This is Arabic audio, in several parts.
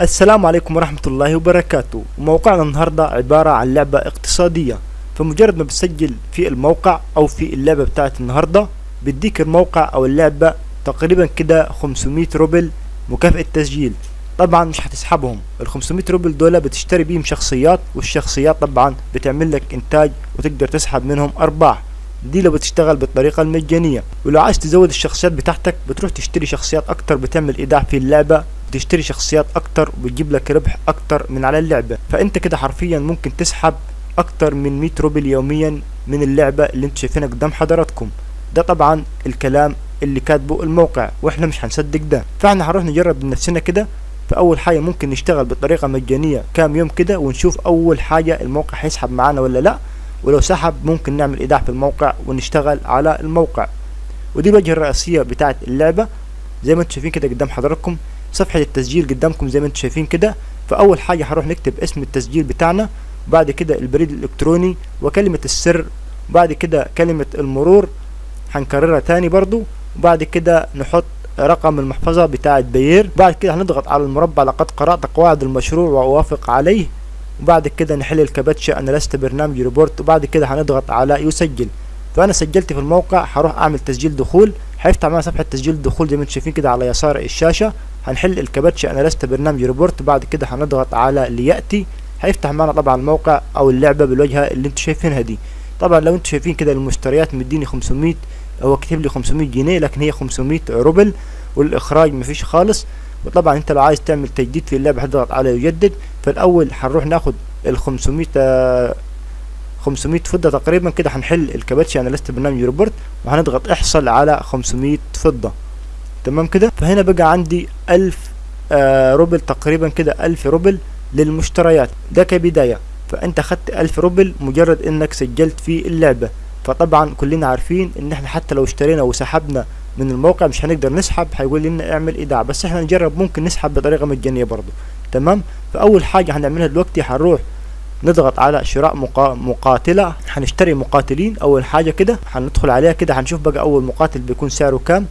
السلام عليكم ورحمة الله وبركاته. موقعنا النهاردة عبارة عن لعبة اقتصادية. فمجرد ما بتسجل في الموقع أو في اللعبة بتاعت النهاردة بيديك الموقع أو اللعبة تقريبا كده 500 روبل مكافأة تسجيل. طبعا مش هتسحبهم. ال 500 روبل دول بتشتري بيهم شخصيات والشخصيات طبعا بتعمل لك إنتاج وتقدر تسحب منهم أرباح. دي لو بتشتغل بالطريقة المجانية ولو عايز تزود الشخصيات بتاعتك بتروح تشتري شخصيات أكتر بتعمل إيداع في اللعبة بتشتري شخصيات أكتر وبتجيب لك ربح أكتر من على اللعبة. فأنت كده حرفيا ممكن تسحب أكتر من 100 روبل يوميا من اللعبة اللي أنتوا شايفينها قدام حضراتكم. ده طبعا الكلام اللي كاتبه الموقع وإحنا مش هنصدق ده. فإحنا هنروح نجرب بنفسنا كده. فأول حاجة ممكن نشتغل بطريقة مجانية كام يوم كده ونشوف أول حاجة الموقع هيسحب معانا ولا لأ. ولو سحب ممكن نعمل ايداع في الموقع ونشتغل على الموقع. ودي الواجهة الرئيسية بتاعت اللعبة. زي ما أنتم شايفين كده قدام حضراتكم صفحة التسجيل قدامكم زي ما أنتم شايفين كده. فأول حاجة هنروح نكتب اسم التسجيل بتاعنا وبعد كده البريد الإلكتروني وكلمة السر وبعد كده كلمة المرور هنكررها تاني برضو. وبعد كده نحط رقم المحفظة بتاعة بيير. بعد كده هنضغط على المربع لقد قرأت قواعد المشروع وأوافق عليه. وبعد كده نحل الكباتشة أنا لست برنامج ريبورت وبعد كده هنضغط على يسجل. فأنا سجلت في الموقع هروح أعمل تسجيل دخول. هيفتح معانا صفحة تسجيل الدخول زي ما أنتم شايفين كده على يسار الشاشة. هنحل الكباتشة أنا لست برنامج روبوت بعد كده هنضغط على ليأتي هيفتح معانا طبعا الموقع أو اللعبة بالواجهة اللي أنتم شايفينها دي. طبعا لو أنتم شايفين كده المشتريات مديني 500 هو كاتب لي 500 جنيه لكن هي 500 روبل والإخراج مفيش خالص. وطبعا أنت لو عايز تعمل تجديد في اللعبة هتضغط على يجدد. فالأول هنروح ناخد ال 500 آه 500 فضة تقريبا كده هنحل الكباتشي أنا لست برنامج روبوت وهنضغط احصل على 500 فضة. تمام كده؟ فهنا بقى عندي 1000 آه روبل تقريبا كده 1000 روبل للمشتريات. ده كبداية. فأنت خدت 1000 روبل مجرد إنك سجلت في اللعبة. فطبعا كلنا عارفين إن إحنا حتى لو اشترينا وسحبنا من الموقع مش هنقدر نسحب هيقول لنا أعمل إيداع. بس إحنا نجرب ممكن نسحب بطريقة مجانية برضو. تمام؟ فأول حاجة هنعملها دلوقتي هنروح نضغط على شراء مقا... مقاتلة. هنشتري مقاتلين. أول حاجة كده هندخل عليها كده هنشوف بقى أول مقاتل بيكون سعره كام.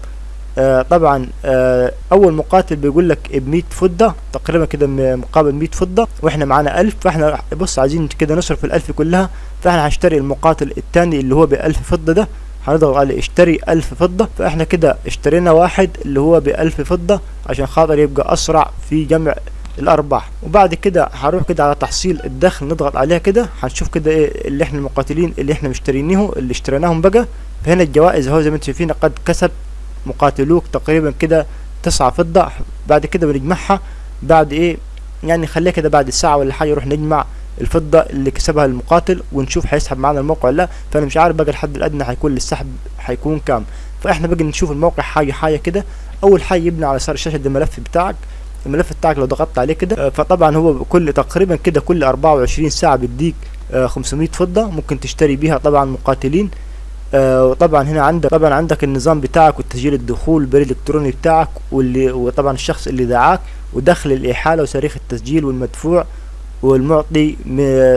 آه طبعا آه أول مقاتل بيقول لك ب 100 فضة تقريبا كده مقابل 100 فضة وإحنا معانا 1000 فإحنا بص عايزين كده نصرف ال1000 كلها. فإحنا هنشتري المقاتل الثاني اللي هو ب 1000 فضة ده. هنضغط على اشتري 1000 فضة. فإحنا كده اشترينا واحد اللي هو ب 1000 فضة عشان خاطر يبقى أسرع في جمع الأرباح. وبعد كده هنروح كده على تحصيل الدخل نضغط عليها كده. هنشوف كده إيه اللي إحنا المقاتلين اللي إحنا مشترينه اللي اشتريناهم بقى. فهنا الجوائز أهو زي ما أنتم شايفين قد كسب. مقاتلوك تقريبا كده تسعة فضة. بعد كده بنجمعها. بعد إيه يعني خليها كده بعد الساعة ولا حاجة نروح نجمع الفضة اللي كسبها المقاتل ونشوف هيسحب معانا الموقع ولا لا. فأنا مش عارف بقى الحد الأدنى هيكون للسحب هيكون كام. فإحنا بقى نشوف الموقع حاجة حاجة كده. أول حاجة يبني على يسار الشاشة ده الملف بتاعك. الملف بتاعك لو ضغطت عليه كده. فطبعا هو كل تقريبا كده كل 24 ساعة بيديك 500 فضة ممكن تشتري بيها طبعا مقاتلين. وطبعا هنا عندك طبعا عندك النظام بتاعك وتسجيل الدخول البريد الالكتروني بتاعك واللي وطبعا الشخص اللي دعاك ودخل الإحالة وتاريخ التسجيل والمدفوع. والمعطي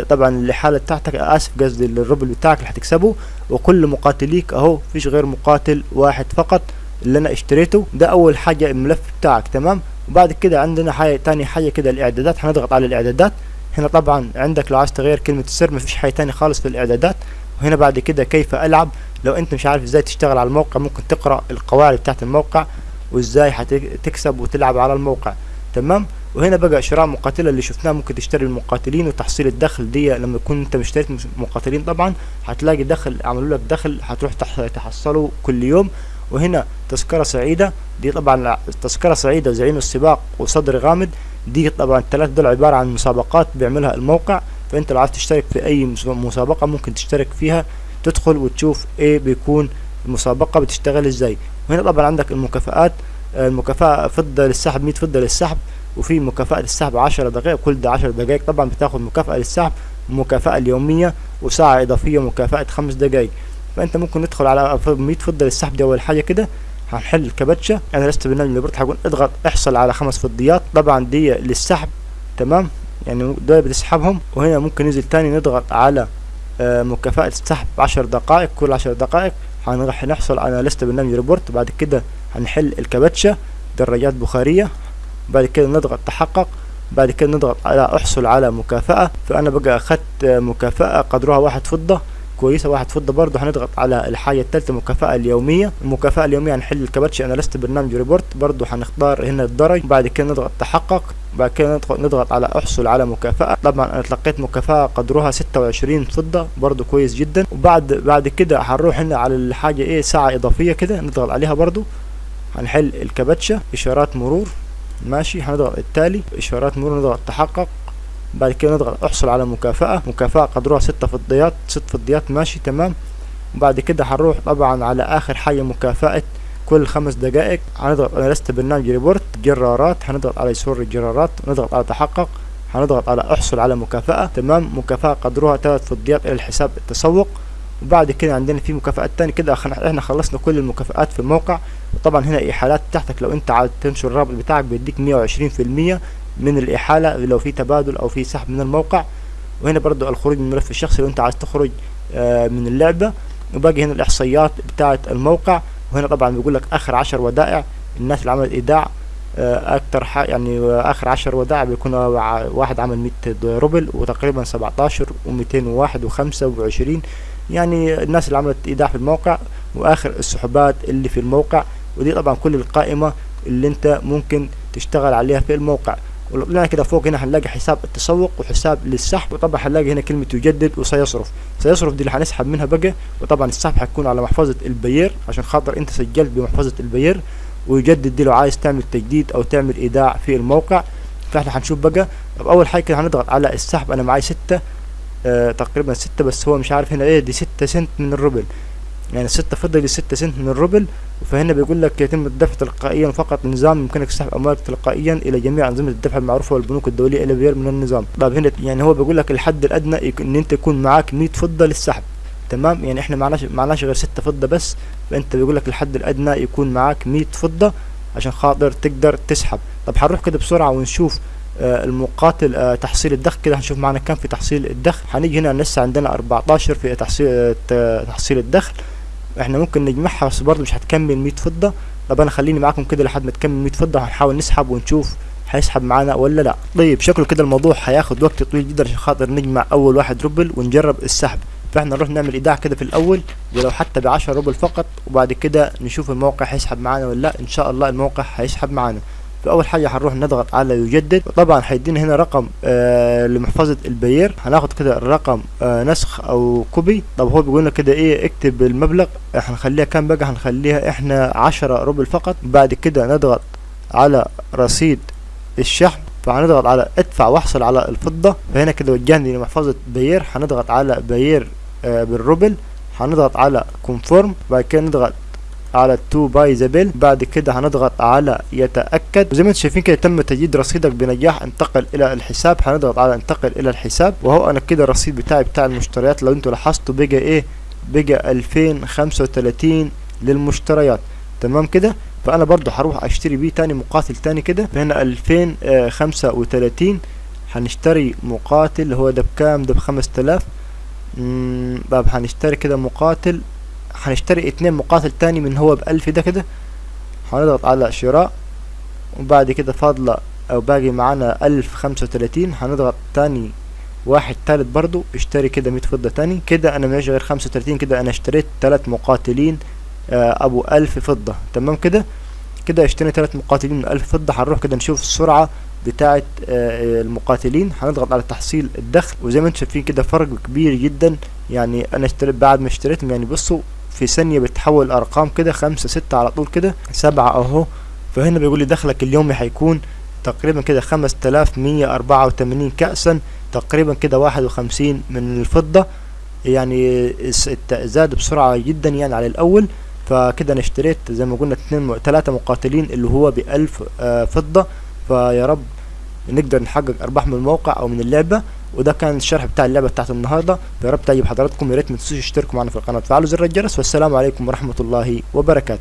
طبعا الاحالة بتاعتك آسف قصدي الروبل بتاعك اللي هتكسبه وكل مقاتليك أهو فيش غير مقاتل واحد فقط اللي أنا اشتريته. ده أول حاجة الملف بتاعك تمام؟ وبعد كده عندنا حاجة تاني حاجة كده الإعدادات. هنضغط على الإعدادات. هنا طبعا عندك لو عايز تغير كلمة السر مفيش حاجة تاني خالص في الإعدادات. وهنا بعد كده كيف ألعب؟ لو أنت مش عارف إزاي تشتغل على الموقع ممكن تقرأ القواعد بتاعت الموقع وإزاي هتكسب وتلعب على الموقع تمام؟ وهنا بقى شراء مقاتلة اللي شفناه ممكن تشتري المقاتلين وتحصيل الدخل دي. لما تكون انت مشتريت مقاتلين طبعا هتلاقي دخل عملوا لك دخل هتروح تحصله كل يوم. وهنا تذكرة سعيدة دي طبعا تذكرة سعيدة زعيم السباق وصدر غامض. دي طبعا الثلاث دول عبارة عن مسابقات بيعملها الموقع. فأنت لو عايز تشترك في أي مسابقة ممكن تشترك فيها. تدخل وتشوف إيه بيكون المسابقة بتشتغل إزاي. وهنا طبعا عندك المكافآت المكافأة فضة للسحب 100 فضة للسحب. وفي مكافأة للسحب 10 دقائق كل ده 10 دقائق. طبعا بتاخد مكافأة للسحب ومكافأة اليومية وساعة إضافية مكافأة 5 دقائق. فأنت ممكن ندخل على 100 فضة للسحب دي أول حاجة كده. هنحل الكباتشة. أنا لست برنامج ليبرت هقول اضغط احصل على خمس فضيات. طبعا دي للسحب. تمام؟ يعني دول بتسحبهم. وهنا ممكن ننزل تاني نضغط على آه مكافأة السحب عشر دقائق. كل عشر دقائق هنروح نحصل على لست برنامج روبوت بعد كده هنحل الكباتشة. دراجات بخارية. بعد كده نضغط تحقق بعد كده نضغط على احصل على مكافأة. فأنا بقى اخدت مكافأة قدرها واحد فضة كويسة واحد فضة برضه. هنضغط على الحاجة الثالثه المكافاه اليومية. المكافأة اليومية هنحل الكباتش أنا لست برنامج روبوت. برضه هنختار هنا الدرج. بعد كده نضغط تحقق. بعد كده نضغط, نضغط على احصل على مكافأة. طبعا أنا تلقيت مكافأة قدرها 26 فضة. برضه كويس جدا. وبعد بعد كده هنروح هنا على الحاجة إيه ساعة إضافية كده نضغط عليها برضه. هنحل الكباتشة. إشارات مرور. ماشي هنضغط التالي. إشارات مرور نضغط تحقق. بعد كده نضغط أحصل على مكافأة. مكافأة قدرها ستة فضيات ست فضيات ماشي تمام. وبعد كده هنروح طبعا على آخر حاجة مكافأة كل خمس دقائق. هنضغط أنا لست برنامج ريبورت جرارات. هنضغط على يسور الجرارات. نضغط على تحقق. هنضغط على أحصل على مكافأة. تمام. مكافأة قدرها ثلاث فضيات إلى الحساب التسوق. وبعد كده عندنا في مكافآت تاني كده إحنا خلصنا كل المكافآت في الموقع وطبعا هنا إيحالات تحتك. لو أنت عايز تنشر الرابط بتاعك بيديك مية وعشرين في المية من الإحالة لو في تبادل أو في سحب من الموقع. وهنا برضو الخروج من الملف الشخصي لو أنت عايز تخرج من اللعبة. وباقي هنا الإحصائيات بتاعة الموقع. وهنا طبعا بيقول لك آخر عشر ودائع. الناس اللي عملت إيداع أكتر يعني آخر عشر ودائع بيكون واحد عمل مية روبل وتقريبا سبعتاشر وميتين وواحد وخمسة وعشرين. يعني الناس اللي عملت إيداع في الموقع وآخر السحوبات اللي في الموقع. ودي طبعا كل القائمة اللي أنت ممكن تشتغل عليها في الموقع. ولو كده فوق هنا هنلاقي حساب التسوق وحساب للسحب وطبعا هنلاقي هنا كلمة يجدد وسيصرف. سيصرف دي اللي هنسحب منها بقى وطبعا السحب هيكون على محفظة البير عشان خاطر انت سجلت بمحفظة البير ويجدد دي لو عايز تعمل تجديد أو تعمل إيداع في الموقع. فاحنا هنشوف بقى. طب أول حاجة كده هنضغط على السحب. أنا معاي ستة آه تقريبا ستة بس هو مش عارف هنا إيه دي ستة سنت من الروبل. يعني ستة فضة لستة سنت من الروبل فهنا بيقول لك يتم الدفع تلقائيا فقط نظام يمكنك سحب اموالك تلقائيا إلى جميع أنظمة الدفع المعروفة والبنوك الدولية إلى غير من النظام. طيب هنا يعني هو بيقول لك الحد الأدنى إن أنت يكون معاك 100 فضه للسحب. تمام؟ يعني إحنا معناش معناش غير ستة فضة بس فأنت بيقول لك الحد الأدنى يكون معاك 100 فضة عشان خاطر تقدر تسحب. طب هنروح كده بسرعة ونشوف آه المقاتل آه تحصيل الدخل كده هنشوف معنا كم في تحصيل الدخل. هنيجي هنا لسه عندنا 14 في تحصيل آه تحصيل الدخل. إحنا ممكن نجمعها بس برضه مش هتكمل 100 فضة. طب أنا خليني معاكم كده لحد ما تكمل 100 فضة هنحاول نسحب ونشوف هيسحب معانا ولا لا. طيب شكله كده الموضوع هياخد وقت طويل جدا عشان خاطر نجمع أول واحد روبل ونجرب السحب. فإحنا نروح نعمل إيداع كده في الأول ولو حتى ب 10 روبل فقط وبعد كده نشوف الموقع هيسحب معانا ولا لأ. إن شاء الله الموقع هيسحب معانا. فاول حاجة هنروح نضغط على يجدد. طبعا هيدينا هنا رقم آه لمحفظة البير هناخد كده الرقم آه نسخ أو copy. طب هو بيقول لنا كده إيه اكتب المبلغ. هنخليها كام بقى؟ هنخليها إحنا 10 روبل فقط. بعد كده نضغط على رصيد الشحن. فهنضغط على ادفع واحصل على الفضة. فهنا كده وجهني لمحفظة بير هنضغط على بير آه بالروبل. هنضغط على confirm بعد كده نضغط على تو pay the bill بعد كده هنضغط على يتأكد. وزي ما أنتم شايفين كده تم تجديد رصيدك بنجاح. انتقل إلى الحساب. هنضغط على انتقل إلى الحساب. وهو أنا كده الرصيد بتاعي بتاع المشتريات. لو أنتوا لاحظتوا بقى إيه؟ بقى 2035 للمشتريات. تمام كده؟ فأنا برضو هروح أشتري بيه تاني مقاتل تاني كده. فهنا 2035 هنشتري مقاتل. هو ده بكام؟ ده بخمس تلاف طب هنشتري كده مقاتل. هنشتري اتنين مقاتل تاني من هو بألف ده كده. هنضغط على شراء وبعد كده فاضلة أو باقي معانا ألف خمسة وتلاتين. هنضغط تاني واحد تالت برضو اشتري كده مية فضة تاني. كده أنا معيش غير خمسة وتلاتين كده أنا اشتريت تلات مقاتلين آه أبو ألف فضة. تمام كده؟ كده اشتريت تلات مقاتلين من ألف فضة. هنروح كده نشوف السرعة بتاعة آه المقاتلين. هنضغط على تحصيل الدخل وزي ما أنتم شايفين كده فرق كبير جدا. يعني أنا اشتريت بعد ما اشتريتهم يعني بصوا في ثانية بتحول ارقام كده خمسة ستة على طول كده سبعة أهو. فهنا بيقول لي دخلك اليومي هيكون تقريبا كده خمس تلاف مية أربعة وتمانين كأسا تقريبا كده واحد وخمسين من الفضة. يعني زاد بسرعة جدا يعني على الأول. فكده أنا اشتريت زي ما قلنا اتنين. تلاتة مقاتلين اللي هو بألف آه فضة. فيا رب نقدر نحقق أرباح من الموقع أو من اللعبة. وده كان الشرح بتاع اللعبة بتاعت النهاردة. يا رب تعجب حضراتكم يا ريت ما تنسوش تشتركوا معنا في القناة. وتفعلوا زر الجرس والسلام عليكم ورحمة الله وبركاته.